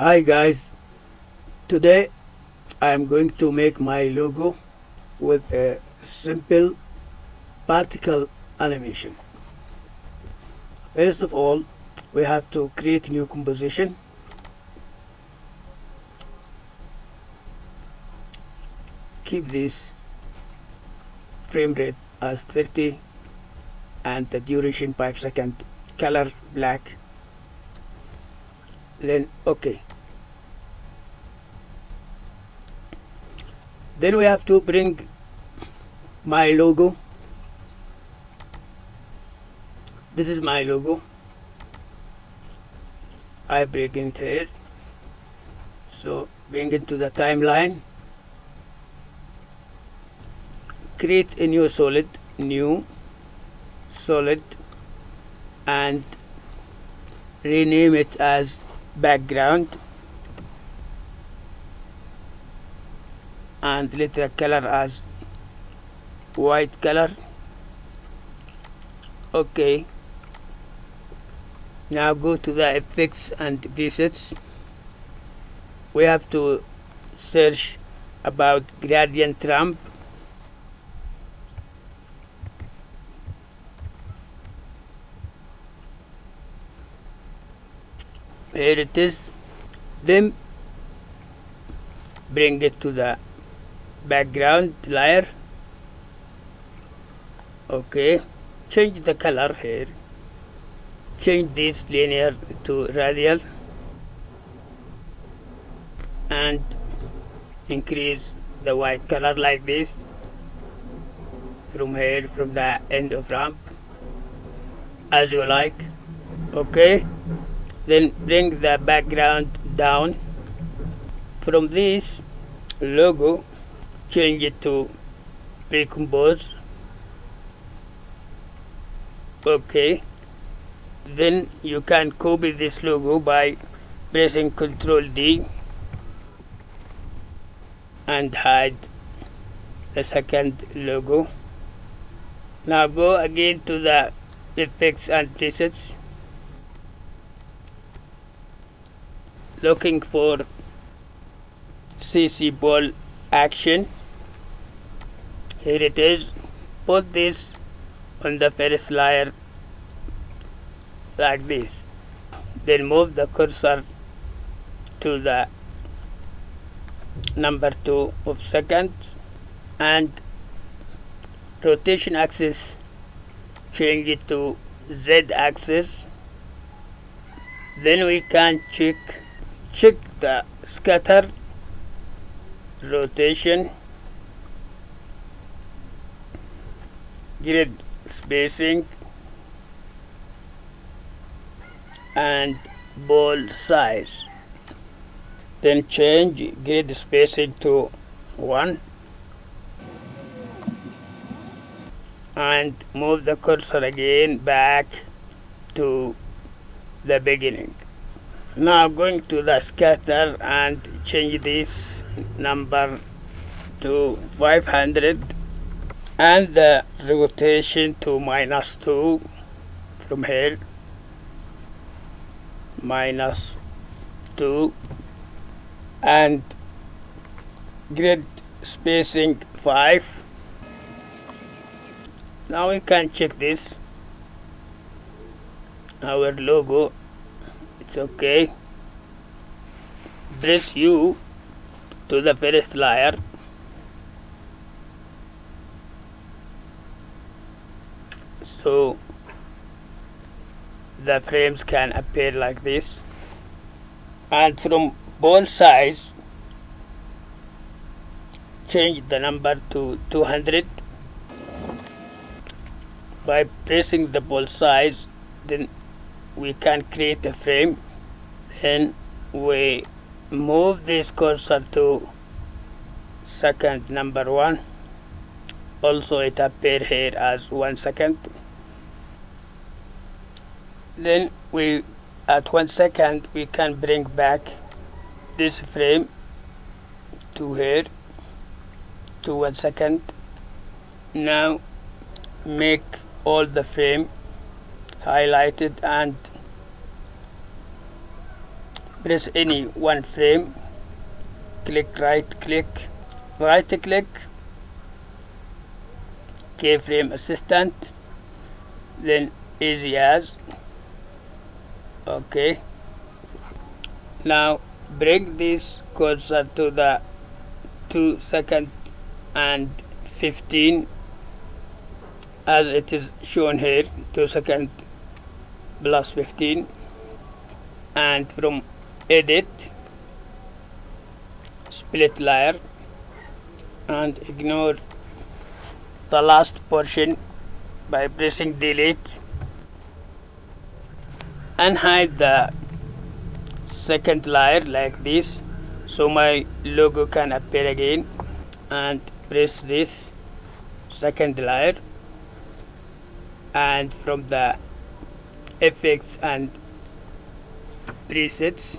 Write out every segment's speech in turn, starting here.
Hi guys, today I am going to make my logo with a simple particle animation. First of all, we have to create new composition. Keep this frame rate as 30 and the duration 5 second color black then okay then we have to bring my logo. This is my logo. I bring it here. So bring it to the timeline. Create a new solid new solid and rename it as background and let the color as white color. Okay. Now go to the effects and presets we have to search about gradient ramp. Here it is. Then bring it to the background layer. Okay change the color here. Change this linear to radial. And increase the white color like this. From here from the end of ramp. As you like. Okay then bring the background down. From this logo change it to recompose okay. Then you can copy this logo by pressing ctrl D and hide the second logo. Now go again to the effects and presets. Looking for CC ball action here it is put this on the first layer like this. Then move the cursor to the number 2 of second and rotation axis change it to Z axis. Then we can check check the scatter rotation grid spacing and ball size. Then change grid spacing to 1 and move the cursor again back to the beginning. Now going to the scatter and change this number to 500 and the rotation to minus 2 from here. Minus 2 and grid spacing 5 now we can check this. Our logo it's okay. Press U to the first layer so the frames can appear like this. And from both sides change the number to 200 by pressing the ball size then we can create a frame. Then we move this cursor to second number one also it appeared here as one second. Then we at one second we can bring back this frame to here to one second. Now make all the frame highlighted and press any one frame. Click right click right click keyframe assistant then Easy Ease. Okay. Now bring this cursor to the 2 second and 15 as it is shown here 2 second plus 15 and from edit split layer and ignore the last portion by pressing delete and hide the second layer like this. So my logo can appear again and press this second layer. And from the effects and presets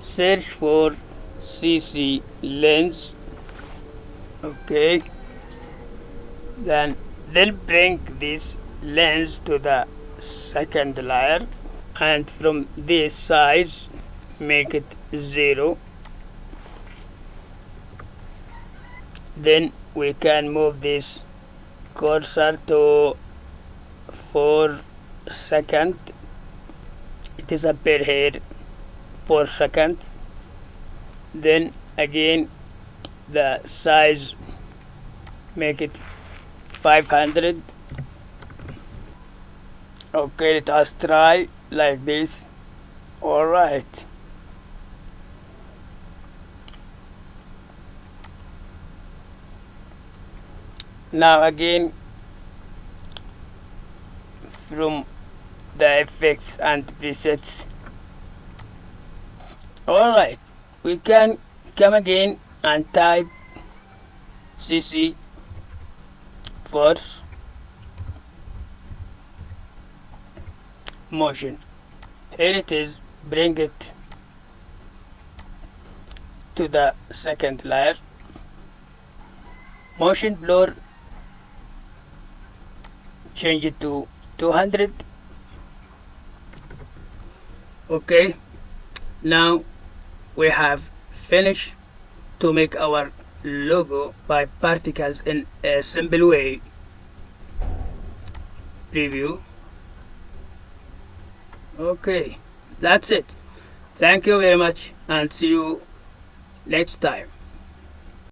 search for CC lens. Okay then then bring this lens to the second layer and from this size make it 0 then we can move this cursor to 4 second. It is appear here 4 second. Then again the size make it 500 okay let us try like this. All right. Now again from the effects and presets. Alright we can come again and type cc force motion. Here it is. Bring it to the second layer. Motion blur change it to 200 okay. Now we have finished to make our logo by particles in a. Simple way preview. Okay that's it. Thank you very much and see you next time